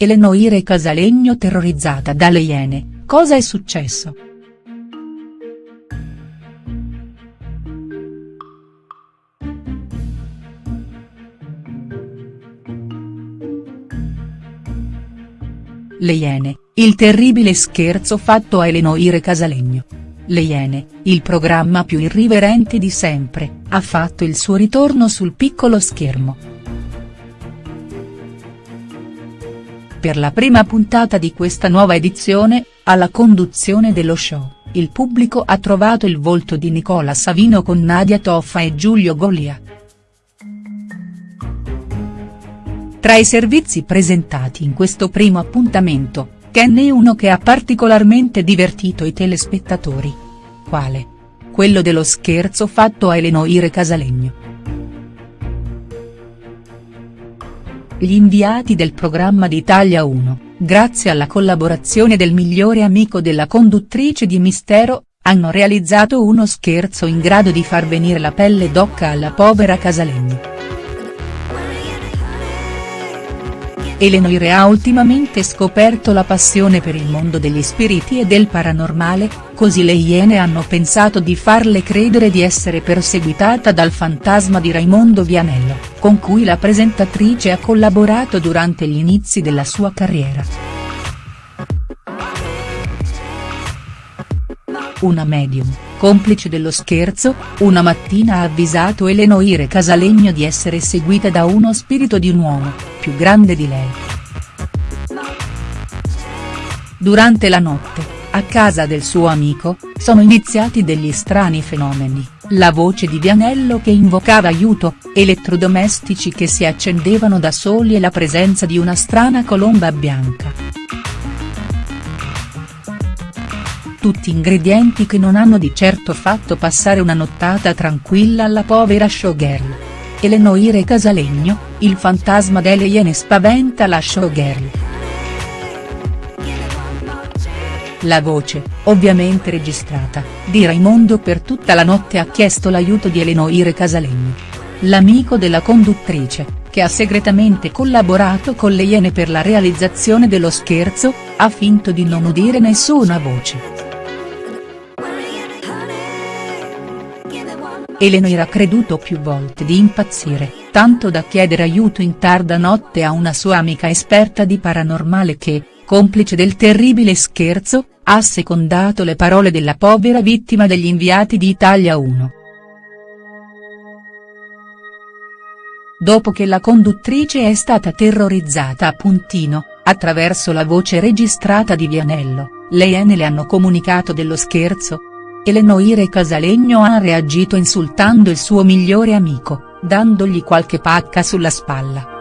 Elenoire Casalegno terrorizzata dalle Iene, cosa è successo?. Le Iene, il terribile scherzo fatto a Elenoire Casalegno. Le Iene, il programma più irriverente di sempre, ha fatto il suo ritorno sul piccolo schermo. Per la prima puntata di questa nuova edizione, alla conduzione dello show, il pubblico ha trovato il volto di Nicola Savino con Nadia Toffa e Giulio Golia. Tra i servizi presentati in questo primo appuntamento, Ken è uno che ha particolarmente divertito i telespettatori. Quale? Quello dello scherzo fatto a Elenoire Casalegno. Gli inviati del programma di Italia 1, grazie alla collaborazione del migliore amico della conduttrice di Mistero, hanno realizzato uno scherzo in grado di far venire la pelle d'occa alla povera Casalegno. Elenoire ha ultimamente scoperto la passione per il mondo degli spiriti e del paranormale, così le Iene hanno pensato di farle credere di essere perseguitata dal fantasma di Raimondo Vianello, con cui la presentatrice ha collaborato durante gli inizi della sua carriera. Una medium, complice dello scherzo, una mattina ha avvisato Elenoire Casalegno di essere seguita da uno spirito di un uomo, più grande di lei. Durante la notte, a casa del suo amico, sono iniziati degli strani fenomeni, la voce di Vianello che invocava aiuto, elettrodomestici che si accendevano da soli e la presenza di una strana colomba bianca. Tutti ingredienti che non hanno di certo fatto passare una nottata tranquilla alla povera showgirl. Elenoire Casalegno, il fantasma delle Iene spaventa la showgirl. La voce, ovviamente registrata, di Raimondo per tutta la notte ha chiesto l'aiuto di Elenoire Casalegno. L'amico della conduttrice, che ha segretamente collaborato con le Iene per la realizzazione dello scherzo, ha finto di non udire nessuna voce. Eleanor ha creduto più volte di impazzire, tanto da chiedere aiuto in tarda notte a una sua amica esperta di paranormale che, complice del terribile scherzo, ha secondato le parole della povera vittima degli inviati di Italia 1. Dopo che la conduttrice è stata terrorizzata a puntino, attraverso la voce registrata di Vianello, le Iene le hanno comunicato dello scherzo, Elenoire Casalegno ha reagito insultando il suo migliore amico, dandogli qualche pacca sulla spalla.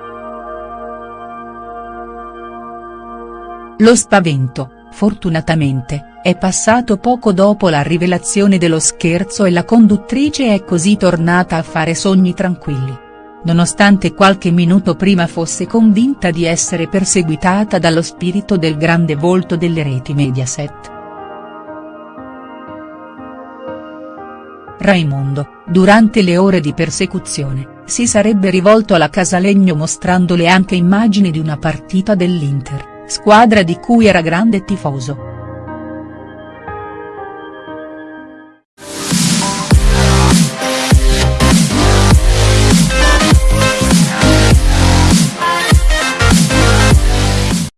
Lo spavento, fortunatamente, è passato poco dopo la rivelazione dello scherzo e la conduttrice è così tornata a fare sogni tranquilli. Nonostante qualche minuto prima fosse convinta di essere perseguitata dallo spirito del grande volto delle reti Mediaset. Raimondo, durante le ore di persecuzione, si sarebbe rivolto alla Casalegno mostrandole anche immagini di una partita dell'Inter, squadra di cui era grande tifoso.